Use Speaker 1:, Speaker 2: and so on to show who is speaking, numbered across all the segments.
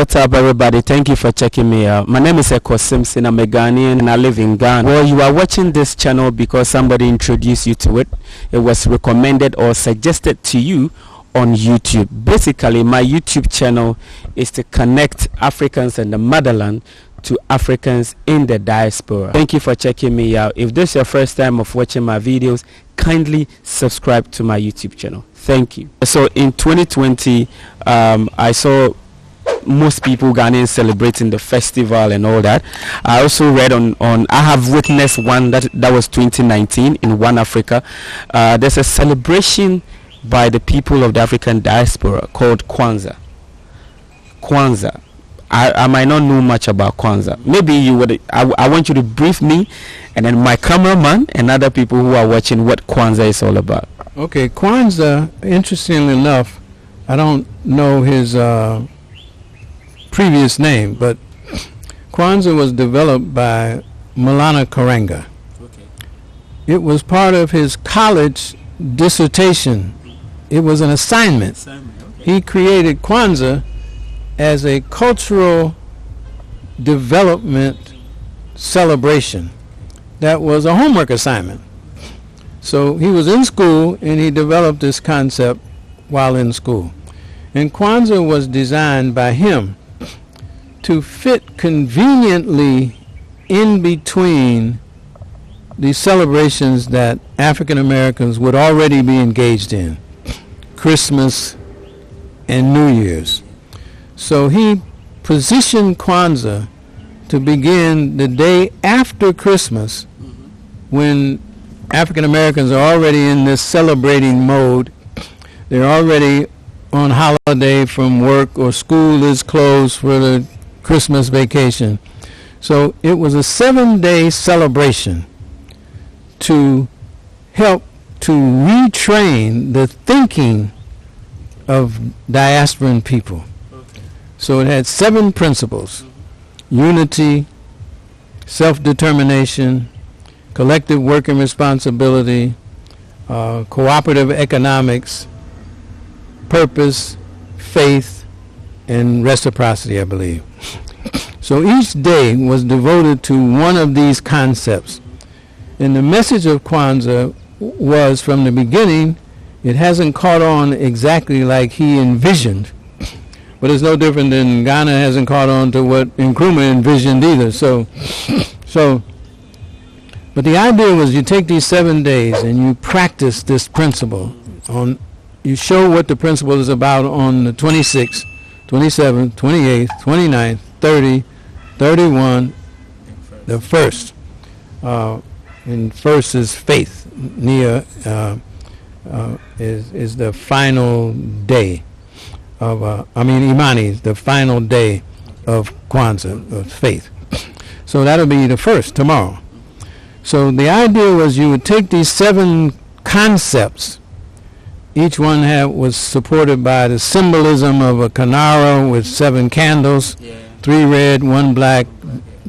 Speaker 1: what's up, everybody? Thank you for checking me out. My name is Eko Simpson. I'm a Ghanaian and I live in Ghana. Well, you are watching this channel because somebody introduced you to it. It was recommended or suggested to you on YouTube. Basically, my YouTube channel is to connect Africans and the motherland to Africans in the diaspora. Thank you for checking me out. If this is your first time of watching my videos, kindly subscribe to my YouTube channel. Thank you. So in 2020, um, I saw most people Ghanaians celebrating the festival and all that. I also read on, on I have witnessed one that that was 2019 in One Africa. Uh, there's a celebration by the people of the African diaspora called Kwanzaa. Kwanzaa. I, I might not know much about Kwanzaa. Maybe you would. I, I want you to brief me, and then my cameraman and other people who are watching what Kwanzaa is all about.
Speaker 2: Okay, Kwanzaa. Interestingly enough, I don't know his uh, previous name, but Kwanzaa was developed by Maulana Karenga.
Speaker 1: Okay.
Speaker 2: It was part of his college dissertation. It was an assignment. He created Kwanzaa as a cultural development celebration that was a homework assignment. So he was in school and he developed this concept while in school. And Kwanzaa was designed by him to fit conveniently in between the celebrations that African Americans would already be engaged in Christmas and New Year's. So he positioned Kwanzaa to begin the day after Christmas when African Americans are already in this celebrating mode. They're already on holiday from work or school is closed for the Christmas vacation. So it was a seven day celebration to help to retrain the thinking of diasporan people. So it had seven principles unity, self determination, collective work and responsibility, uh, cooperative economics, purpose, faith, and reciprocity, I believe. So each day was devoted to one of these concepts. And the message of Kwanzaa was from the beginning, it hasn't caught on exactly like he envisioned. But it's no different than Ghana hasn't caught on to what Nkrumah envisioned either. So, so, but the idea was you take these seven days and you practice this principle. On, you show what the principle is about on the 26th, 27th, 28th, 29th, 30, 31, the first. Uh, and first is faith. Nia uh, uh, is is the final day of. Uh, I mean, Imani is the final day of Kwanzaa of faith. So that'll be the first tomorrow. So the idea was you would take these seven concepts. Each one had, was supported by the symbolism of a kinara with seven candles,
Speaker 1: Yeah.
Speaker 2: three red, one black,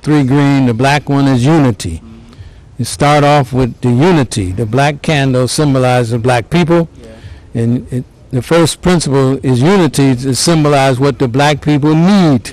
Speaker 2: three green. The black one is unity. You start off with the unity. The black candle symbolizes the black people,
Speaker 1: Yeah.
Speaker 2: and it, the first principle is unity to symbolize what the black people need.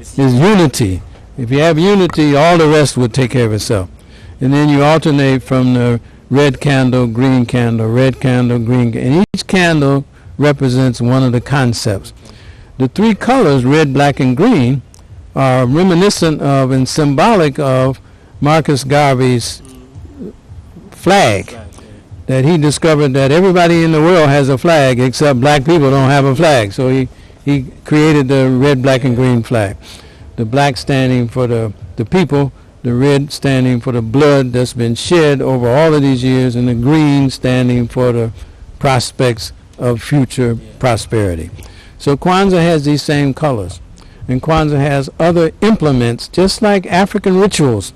Speaker 1: It's
Speaker 2: Is unity. If you have unity, all the rest will take care of itself. And then you alternate from the red candle, green candle, red candle, green, and each candle represents one of the concepts. The three colors, red, black, and green, are reminiscent of and symbolic of Marcus Garvey's flag that he discovered that everybody in the world has a flag except black people don't have a flag. So he, he created the red, black, and green flag. The black standing for the, the people, the red standing for the blood that's been shed over all of these years, and the green standing for the prospects of future prosperity. So Kwanzaa has these same colors. And Kwanzaa has other implements, just like African rituals.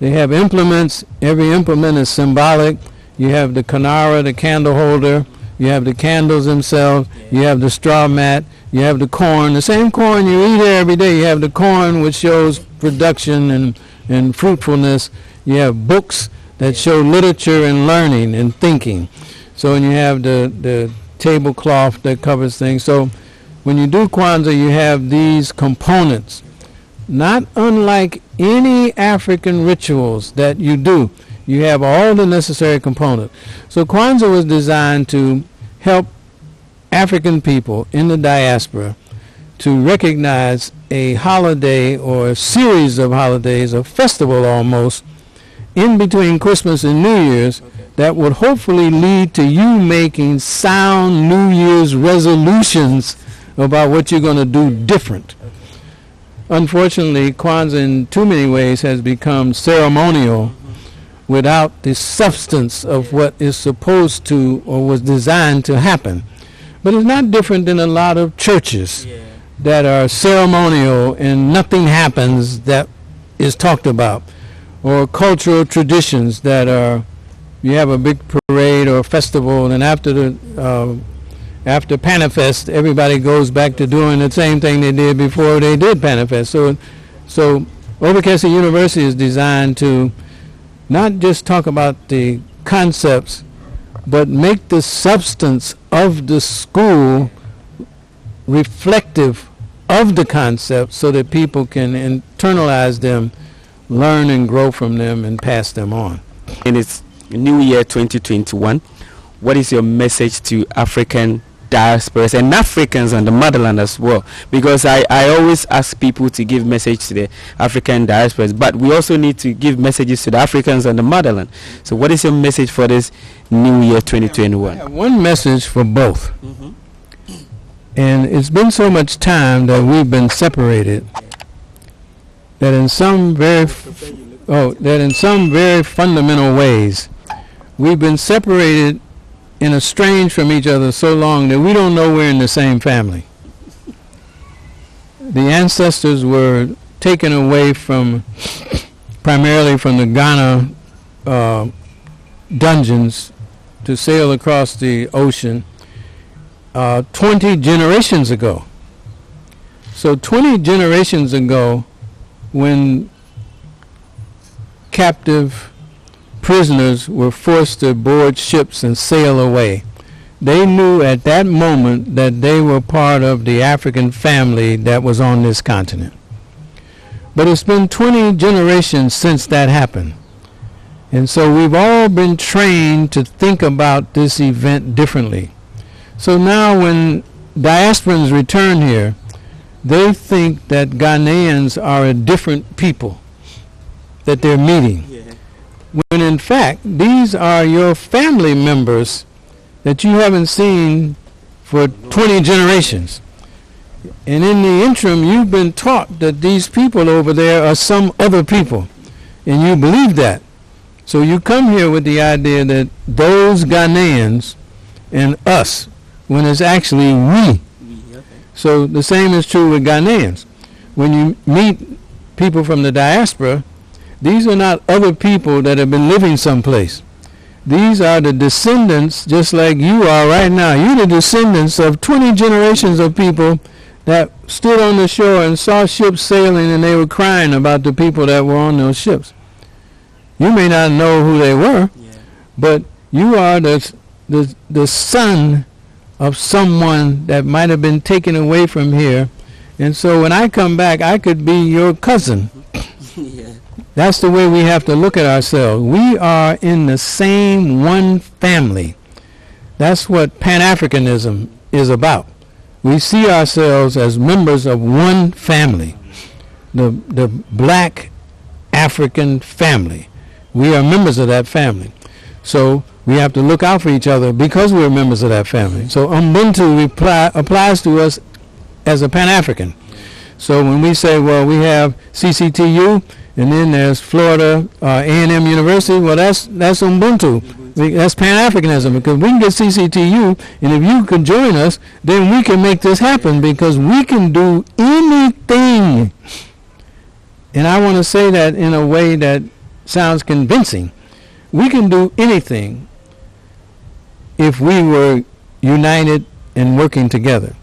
Speaker 2: They have implements. Every implement is symbolic. You have the kinara, the candle holder. You have the candles themselves. You have the straw mat. You have the corn. The same corn you eat every day. You have the corn, which shows production and, and fruitfulness. You have books that show literature and learning and thinking. So and you have the, the tablecloth that covers things. So when you do Kwanzaa, you have these components, not unlike any African rituals that you do. You have all the necessary components. So Kwanzaa was designed to help African people in the diaspora to recognize a holiday or a series of holidays, a festival almost, in between Christmas and New Year's that would hopefully lead to you making sound New Year's resolutions about what you're going to do different. Unfortunately, Kwanzaa in too many ways has become ceremonial without the substance of what is supposed to or was designed to happen. But it's not different than a lot of churches that are ceremonial and nothing happens that is talked about, or cultural traditions that are you have a big parade or festival, and after the uh, after PANAFEST, everybody goes back to doing the same thing they did before they did PANAFEST. So, so Overcastle University is designed to not just talk about the concepts, but make the substance of the school reflective of the concepts so that people can internalize them, learn and grow from them, and pass them on.
Speaker 1: In its New Year 2021, what is your message to African diasporas and Africans on the motherland as well? Because I, I always ask people to give message to the African diasporas, but we also need to give messages to the Africans on the motherland. So what is your message for this New Year 2021?
Speaker 2: I have one message for both. Mm-hmm. And it's been so much time that we've been separated that in some very oh that in some very fundamental ways we've been separated and estranged from each other so long that we don't know we're in the same family. The ancestors were taken away from primarily from the Ghana uh, dungeons to sail across the ocean uh, 20 generations ago. So 20 generations ago, when captive prisoners were forced to board ships and sail away, they knew at that moment that they were part of the African family that was on this continent. But it's been 20 generations since that happened. And so we've all been trained to think about this event differently. So now when diasporans return here, they think that Ghanaians are a different people that they're meeting. When in fact, these are your family members that you haven't seen for 20 generations. And in the interim, you've been taught that these people over there are some other people. And you believe that. So you come here with the idea that those Ghanaians and us, when it's actually we. So the same is true with Ghanaians. When you meet people from the diaspora, these are not other people that have been living someplace. These are the descendants, just like you are right now. You're the descendants of 20 generations of people that stood on the shore and saw ships sailing and they were crying about the people that were on those ships. You may not know who they were, but you are the, the, the son of someone that might have been taken away from here. And so when I come back, I could be your cousin. That's the way we have to look at ourselves. We are in the same one family. That's what Pan-Africanism is about. We see ourselves as members of one family, the, the black African family. We are members of that family. So we have to look out for each other because we're members of that family. So Ubuntu reply, applies to us as a Pan-African. So when we say, well, we have CCTU, and then there's Florida uh, A&M University. Well, that's that's Ubuntu. That's Pan-Africanism because we can get CCTU, and if you can join us, then we can make this happen because we can do anything. And I want to say that in a way that sounds convincing. We can do anything if we were united and working together.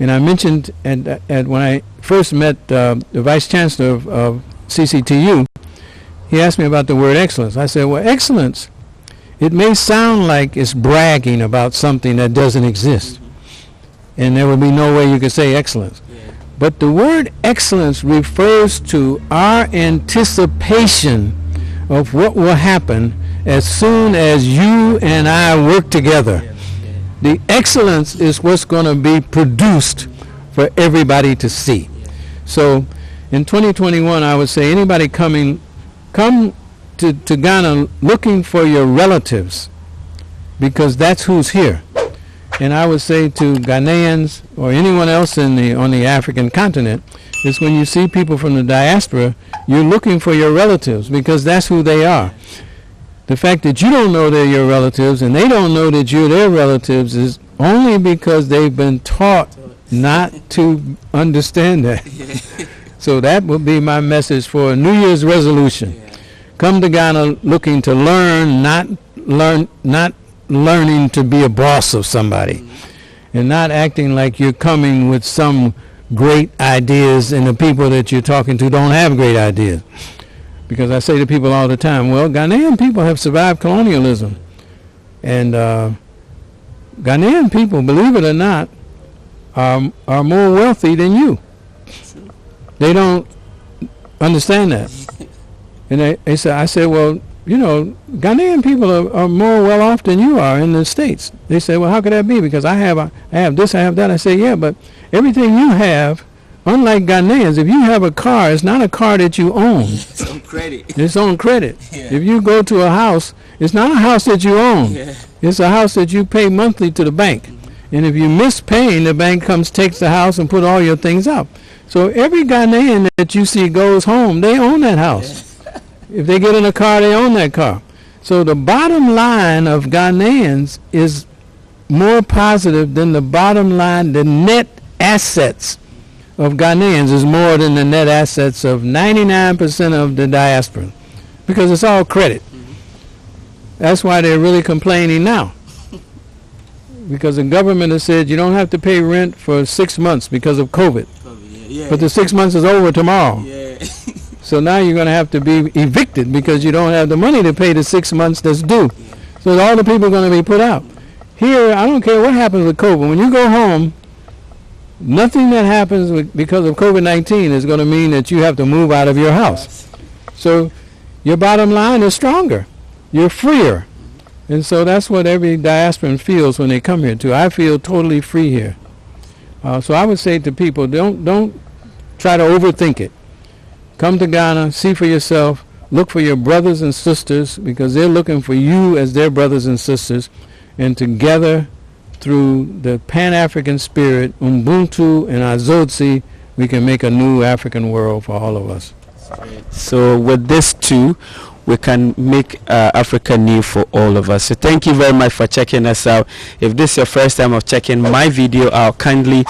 Speaker 2: And I mentioned at, at when I first met uh, the vice chancellor of, of CCTU, he asked me about the word excellence. I said, well, excellence, it may sound like it's bragging about something that doesn't exist. and there would be no way you could say excellence. But the word excellence refers to our anticipation of what will happen as soon as you and I work together. The excellence is what's going to be produced for everybody to see. So in 2021, I would say anybody coming, come to, to Ghana looking for your relatives because that's who's here. And I would say to Ghanaians or anyone else in the, on the African continent is when you see people from the diaspora, you're looking for your relatives because that's who they are. The fact that you don't know they're your relatives and they don't know that you're their relatives is only because they've been taught not to understand that. so that would be my message for a New Year's resolution. Come to Ghana looking to learn, not learn, not learning to be a boss of somebody, mm-hmm. and not acting like you're coming with some great ideas and the people that you're talking to don't have great ideas. Because I say to people all the time, well, Ghanaian people have survived colonialism. And uh, Ghanaian people, believe it or not, are, are more wealthy than you. They don't understand that. And they, they say, I said, well, you know, Ghanaian people are, are more well off than you are in the States. They say, well, how could that be? Because I have, I have this, I have that. I say, yeah, but everything you have, unlike Ghanaians, if you have a car, it's not a car that you own.
Speaker 1: It's on credit.
Speaker 2: It's on credit.
Speaker 1: Yeah.
Speaker 2: If you go to a house, it's not a house that you own.
Speaker 1: Yeah.
Speaker 2: It's a house that you pay monthly to the bank. Mm-hmm. And if you miss paying, the bank comes, takes the house, and put all your things up. So every Ghanaian that you see goes home, they own that house. If they get in a car, they own that car. So the bottom line of Ghanaians is more positive than the bottom line, the net assets of Ghanaians is more than the net assets of 99% of the diaspora because it's all credit. That's why they're really complaining now. Because the government has said you don't have to pay rent for six months because of COVID.
Speaker 1: Yeah.
Speaker 2: But the six months is over tomorrow.
Speaker 1: yeah.
Speaker 2: So now you're going to have to be evicted because you don't have the money to pay the six months that's due. So all the people are going to be put out. Here, I don't care what happens with COVID. When you go home, nothing that happens with, because of COVID-19 is going to mean that you have to move out of your house. So your bottom line is stronger. You're freer. And so that's what every diasporan feels when they come here too. I feel totally free here. Uh, so I would say to people, don't don't try to overthink it. Come to Ghana, see for yourself, look for your brothers and sisters because they're looking for you as their brothers and sisters, and together, through the Pan-African spirit, Ubuntu and Azotzi, we can make a new African world for all of us.
Speaker 1: So with this too, we can make uh, Africa new for all of us. So thank you very much for checking us out. If this is your first time of checking my video out, kindly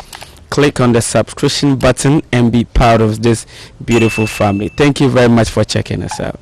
Speaker 1: click on the subscription button and be part of this beautiful family. Thank you very much for checking us out.